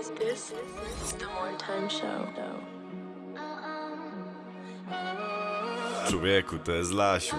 Is this is the one time show. though? Człowieku, to jest Lasiu.